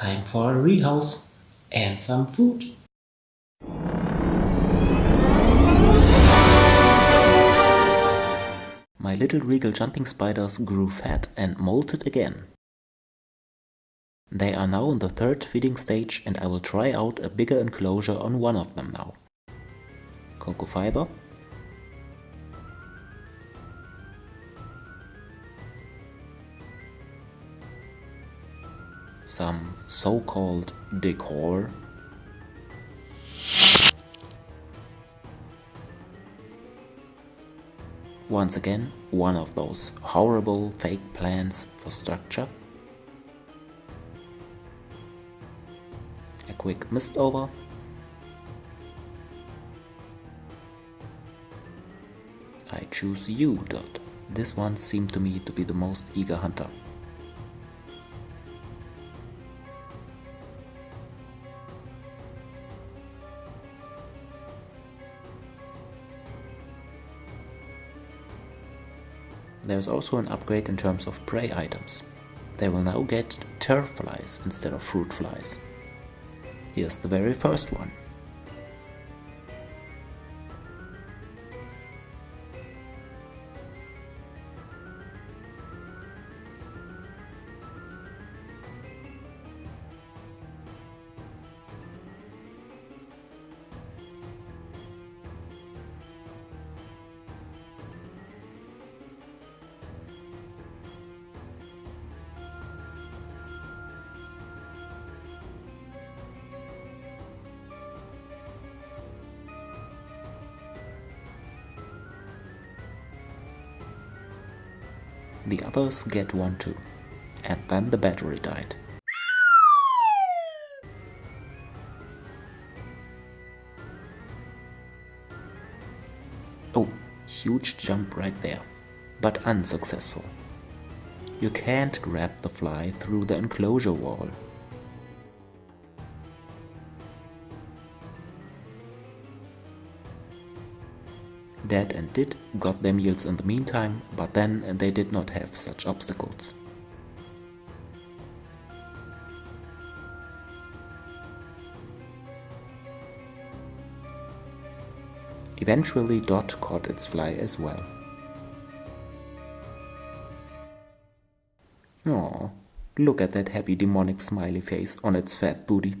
Time for a rehouse and some food. My little regal jumping spiders grew fat and molted again. They are now in the third feeding stage and I will try out a bigger enclosure on one of them now. Cocoa fiber. Some so-called decor. Once again, one of those horrible fake plans for structure. A quick mist over. I choose you, Dot. This one seemed to me to be the most eager hunter. There's also an upgrade in terms of prey items. They will now get turf flies instead of fruit flies. Here's the very first one. The others get one too. And then the battery died. Oh, huge jump right there. But unsuccessful. You can't grab the fly through the enclosure wall. Dad and Dit got their meals in the meantime, but then they did not have such obstacles. Eventually Dot caught its fly as well. Oh, look at that happy demonic smiley face on its fat booty.